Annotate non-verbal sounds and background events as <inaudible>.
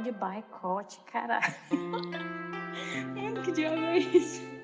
de boicote, caralho. <laughs> Mano, que diabo é isso?